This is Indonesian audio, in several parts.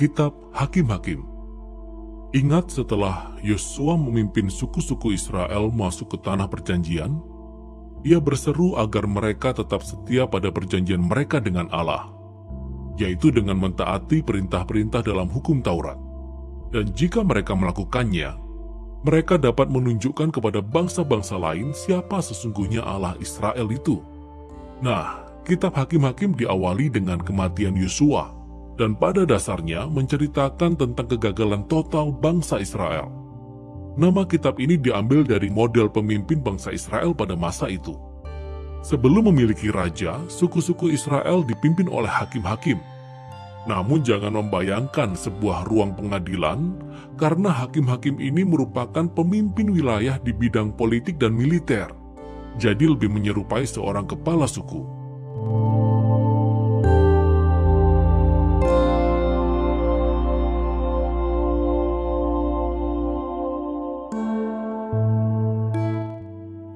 Kitab Hakim-Hakim Ingat setelah Yosua memimpin suku-suku Israel masuk ke tanah perjanjian, ia berseru agar mereka tetap setia pada perjanjian mereka dengan Allah, yaitu dengan mentaati perintah-perintah dalam hukum Taurat. Dan jika mereka melakukannya, mereka dapat menunjukkan kepada bangsa-bangsa lain siapa sesungguhnya Allah Israel itu. Nah, kitab Hakim-Hakim diawali dengan kematian Yosua, dan pada dasarnya menceritakan tentang kegagalan total bangsa Israel. Nama kitab ini diambil dari model pemimpin bangsa Israel pada masa itu. Sebelum memiliki raja, suku-suku Israel dipimpin oleh hakim-hakim. Namun jangan membayangkan sebuah ruang pengadilan karena hakim-hakim ini merupakan pemimpin wilayah di bidang politik dan militer. Jadi lebih menyerupai seorang kepala suku.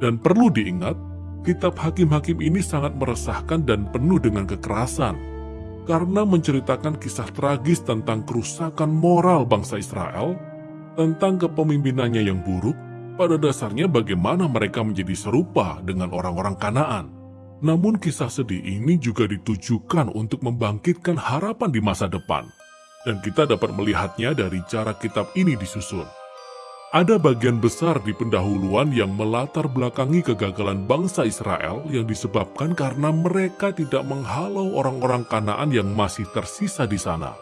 Dan perlu diingat, kitab Hakim-Hakim ini sangat meresahkan dan penuh dengan kekerasan, karena menceritakan kisah tragis tentang kerusakan moral bangsa Israel, tentang kepemimpinannya yang buruk, pada dasarnya bagaimana mereka menjadi serupa dengan orang-orang Kanaan. Namun kisah sedih ini juga ditujukan untuk membangkitkan harapan di masa depan, dan kita dapat melihatnya dari cara kitab ini disusun. Ada bagian besar di pendahuluan yang melatar belakangi kegagalan bangsa Israel yang disebabkan karena mereka tidak menghalau orang-orang Kanaan yang masih tersisa di sana.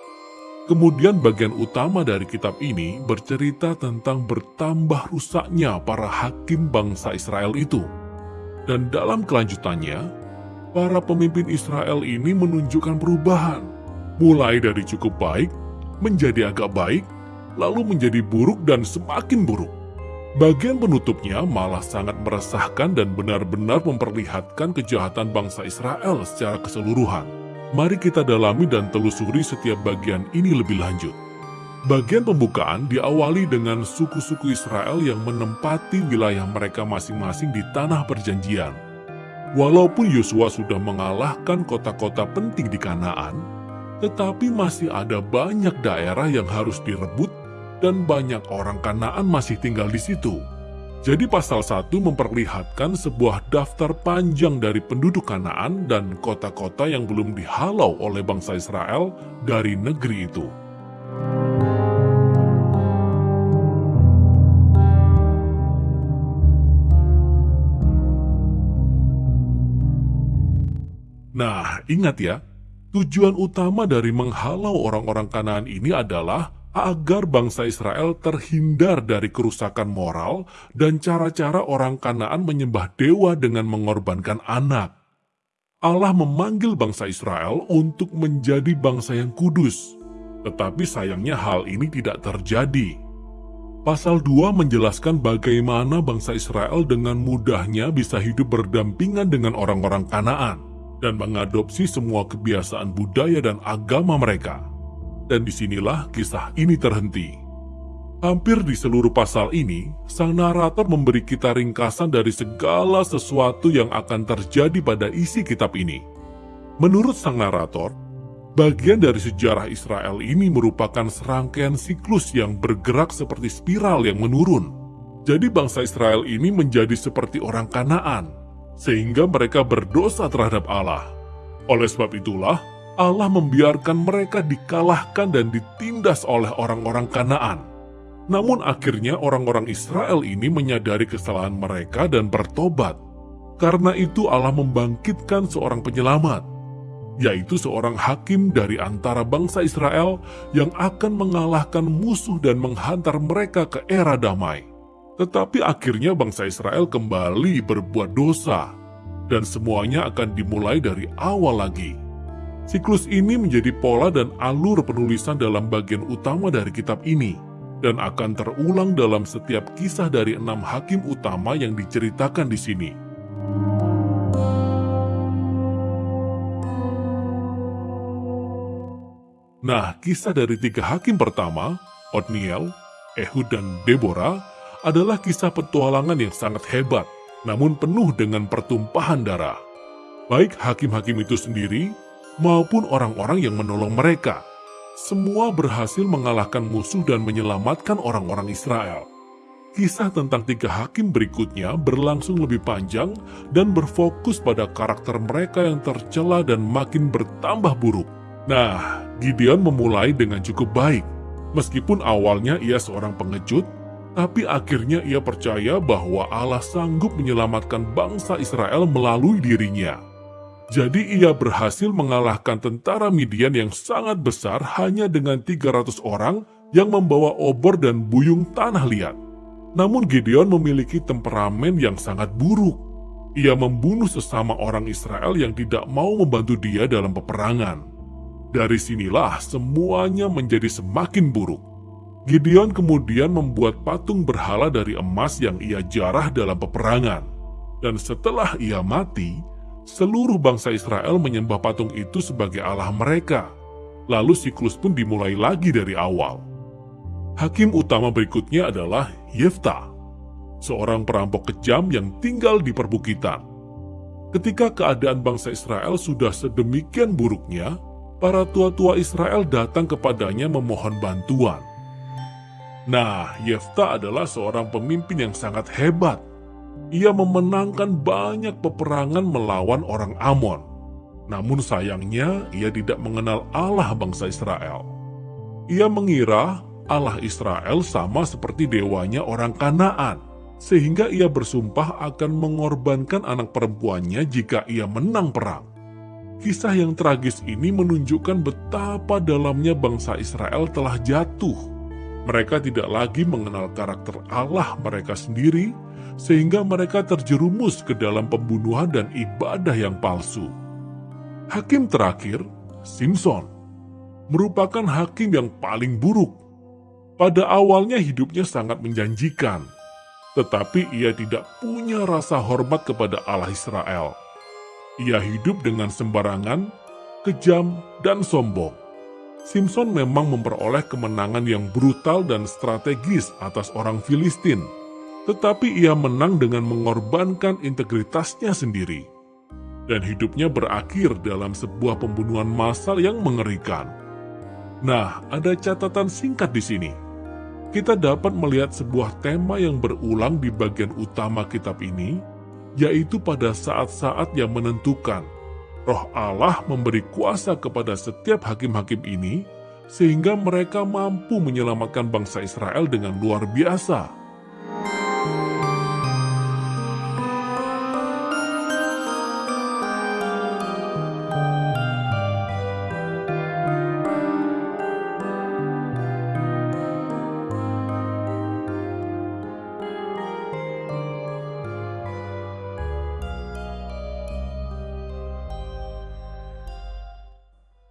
Kemudian bagian utama dari kitab ini bercerita tentang bertambah rusaknya para hakim bangsa Israel itu. Dan dalam kelanjutannya, para pemimpin Israel ini menunjukkan perubahan, mulai dari cukup baik menjadi agak baik, lalu menjadi buruk dan semakin buruk. Bagian penutupnya malah sangat meresahkan dan benar-benar memperlihatkan kejahatan bangsa Israel secara keseluruhan. Mari kita dalami dan telusuri setiap bagian ini lebih lanjut. Bagian pembukaan diawali dengan suku-suku Israel yang menempati wilayah mereka masing-masing di tanah perjanjian. Walaupun Yosua sudah mengalahkan kota-kota penting di Kanaan, tetapi masih ada banyak daerah yang harus direbut dan banyak orang Kanaan masih tinggal di situ. Jadi pasal 1 memperlihatkan sebuah daftar panjang dari penduduk Kanaan dan kota-kota yang belum dihalau oleh bangsa Israel dari negeri itu. Nah, ingat ya, tujuan utama dari menghalau orang-orang Kanaan ini adalah agar bangsa Israel terhindar dari kerusakan moral dan cara-cara orang Kanaan menyembah dewa dengan mengorbankan anak. Allah memanggil bangsa Israel untuk menjadi bangsa yang kudus, tetapi sayangnya hal ini tidak terjadi. Pasal 2 menjelaskan bagaimana bangsa Israel dengan mudahnya bisa hidup berdampingan dengan orang-orang Kanaan dan mengadopsi semua kebiasaan budaya dan agama mereka dan di sinilah kisah ini terhenti. Hampir di seluruh pasal ini, sang narator memberi kita ringkasan dari segala sesuatu yang akan terjadi pada isi kitab ini. Menurut sang narator, bagian dari sejarah Israel ini merupakan serangkaian siklus yang bergerak seperti spiral yang menurun. Jadi bangsa Israel ini menjadi seperti orang Kanaan, sehingga mereka berdosa terhadap Allah. Oleh sebab itulah, Allah membiarkan mereka dikalahkan dan ditindas oleh orang-orang Kanaan. Namun akhirnya orang-orang Israel ini menyadari kesalahan mereka dan bertobat. Karena itu Allah membangkitkan seorang penyelamat, yaitu seorang hakim dari antara bangsa Israel yang akan mengalahkan musuh dan menghantar mereka ke era damai. Tetapi akhirnya bangsa Israel kembali berbuat dosa, dan semuanya akan dimulai dari awal lagi. Siklus ini menjadi pola dan alur penulisan dalam bagian utama dari kitab ini, dan akan terulang dalam setiap kisah dari enam hakim utama yang diceritakan di sini. Nah, kisah dari tiga hakim pertama, Otniel, Ehud, dan Deborah, adalah kisah petualangan yang sangat hebat, namun penuh dengan pertumpahan darah. Baik hakim-hakim itu sendiri maupun orang-orang yang menolong mereka. semua berhasil mengalahkan musuh dan menyelamatkan orang-orang Israel. Kisah tentang tiga hakim berikutnya berlangsung lebih panjang dan berfokus pada karakter mereka yang tercela dan makin bertambah buruk. Nah, Gideon memulai dengan cukup baik. Meskipun awalnya ia seorang pengecut, tapi akhirnya ia percaya bahwa Allah sanggup menyelamatkan bangsa Israel melalui dirinya. Jadi ia berhasil mengalahkan tentara Midian yang sangat besar hanya dengan 300 orang yang membawa obor dan buyung tanah liat. Namun Gideon memiliki temperamen yang sangat buruk. Ia membunuh sesama orang Israel yang tidak mau membantu dia dalam peperangan. Dari sinilah semuanya menjadi semakin buruk. Gideon kemudian membuat patung berhala dari emas yang ia jarah dalam peperangan. Dan setelah ia mati, seluruh bangsa Israel menyembah patung itu sebagai Allah mereka. Lalu siklus pun dimulai lagi dari awal. Hakim utama berikutnya adalah Yefta, seorang perampok kejam yang tinggal di perbukitan. Ketika keadaan bangsa Israel sudah sedemikian buruknya, para tua-tua Israel datang kepadanya memohon bantuan. Nah, Yefta adalah seorang pemimpin yang sangat hebat. Ia memenangkan banyak peperangan melawan orang Amon. Namun sayangnya, ia tidak mengenal Allah bangsa Israel. Ia mengira Allah Israel sama seperti dewanya orang Kanaan, sehingga ia bersumpah akan mengorbankan anak perempuannya jika ia menang perang. Kisah yang tragis ini menunjukkan betapa dalamnya bangsa Israel telah jatuh. Mereka tidak lagi mengenal karakter Allah mereka sendiri, sehingga mereka terjerumus ke dalam pembunuhan dan ibadah yang palsu. Hakim terakhir, Simpson, merupakan hakim yang paling buruk pada awalnya hidupnya sangat menjanjikan, tetapi ia tidak punya rasa hormat kepada Allah Israel. Ia hidup dengan sembarangan, kejam, dan sombong. Simpson memang memperoleh kemenangan yang brutal dan strategis atas orang Filistin, tetapi ia menang dengan mengorbankan integritasnya sendiri. Dan hidupnya berakhir dalam sebuah pembunuhan massal yang mengerikan. Nah, ada catatan singkat di sini kita dapat melihat sebuah tema yang berulang di bagian utama kitab ini, yaitu pada saat-saat yang menentukan. Roh Allah memberi kuasa kepada setiap hakim-hakim ini, sehingga mereka mampu menyelamatkan bangsa Israel dengan luar biasa.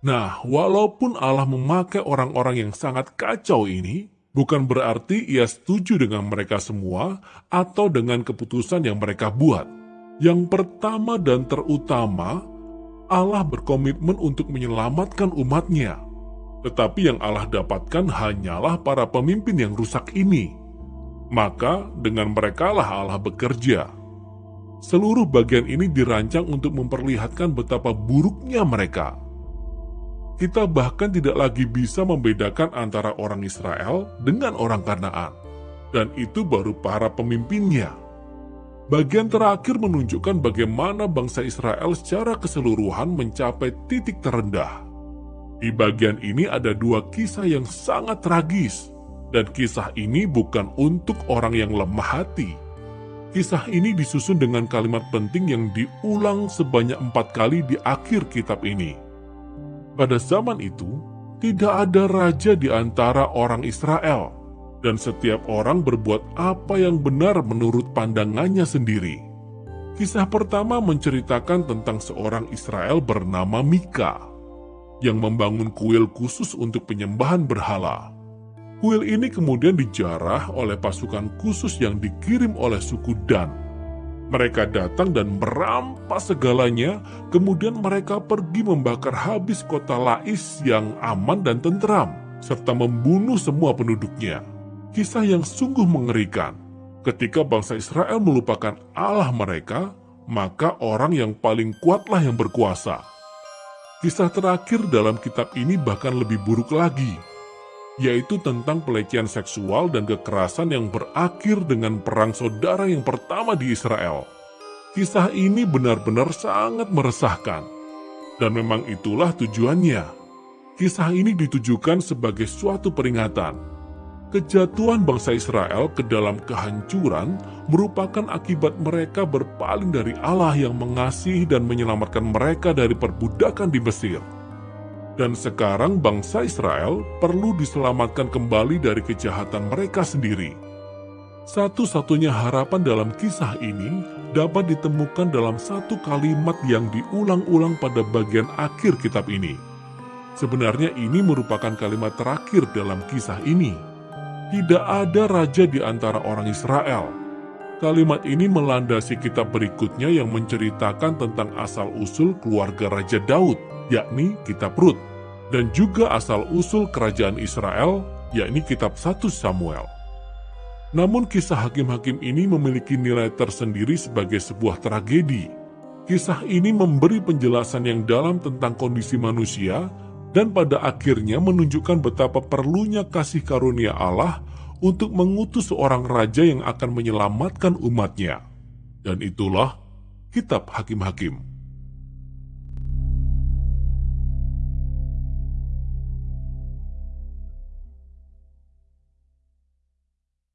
Nah, walaupun Allah memakai orang-orang yang sangat kacau ini, bukan berarti ia setuju dengan mereka semua atau dengan keputusan yang mereka buat. Yang pertama dan terutama, Allah berkomitmen untuk menyelamatkan umatnya. Tetapi yang Allah dapatkan hanyalah para pemimpin yang rusak ini. Maka dengan merekalah Allah bekerja. Seluruh bagian ini dirancang untuk memperlihatkan betapa buruknya mereka kita bahkan tidak lagi bisa membedakan antara orang Israel dengan orang Kanaan. Dan itu baru para pemimpinnya. Bagian terakhir menunjukkan bagaimana bangsa Israel secara keseluruhan mencapai titik terendah. Di bagian ini ada dua kisah yang sangat tragis, dan kisah ini bukan untuk orang yang lemah hati. Kisah ini disusun dengan kalimat penting yang diulang sebanyak empat kali di akhir kitab ini. Pada zaman itu, tidak ada raja di antara orang Israel, dan setiap orang berbuat apa yang benar menurut pandangannya sendiri. Kisah pertama menceritakan tentang seorang Israel bernama Mika, yang membangun kuil khusus untuk penyembahan berhala. Kuil ini kemudian dijarah oleh pasukan khusus yang dikirim oleh suku Dan mereka datang dan merampas segalanya, kemudian mereka pergi membakar habis kota Lais yang aman dan tentram, serta membunuh semua penduduknya. Kisah yang sungguh mengerikan. Ketika bangsa Israel melupakan Allah mereka, maka orang yang paling kuatlah yang berkuasa. Kisah terakhir dalam kitab ini bahkan lebih buruk lagi, yaitu tentang pelecehan seksual dan kekerasan yang berakhir dengan perang saudara yang pertama di Israel. Kisah ini benar-benar sangat meresahkan, dan memang itulah tujuannya. Kisah ini ditujukan sebagai suatu peringatan Kejatuhan bangsa Israel ke dalam kehancuran merupakan akibat mereka berpaling dari Allah yang mengasihi dan menyelamatkan mereka dari perbudakan di Mesir. Dan sekarang bangsa Israel perlu diselamatkan kembali dari kejahatan mereka sendiri. Satu-satunya harapan dalam kisah ini dapat ditemukan dalam satu kalimat yang diulang-ulang pada bagian akhir kitab ini. Sebenarnya ini merupakan kalimat terakhir dalam kisah ini tidak ada raja di antara orang Israel. Kalimat ini melandasi kitab berikutnya yang menceritakan tentang asal-usul keluarga Raja Daud, yakni kitab Rut, dan juga asal-usul kerajaan Israel, yakni kitab 1 Samuel. Namun kisah hakim-hakim ini memiliki nilai tersendiri sebagai sebuah tragedi. Kisah ini memberi penjelasan yang dalam tentang kondisi manusia dan pada akhirnya menunjukkan betapa perlunya kasih karunia Allah untuk mengutus seorang raja yang akan menyelamatkan umatnya. Dan itulah kitab Hakim-Hakim.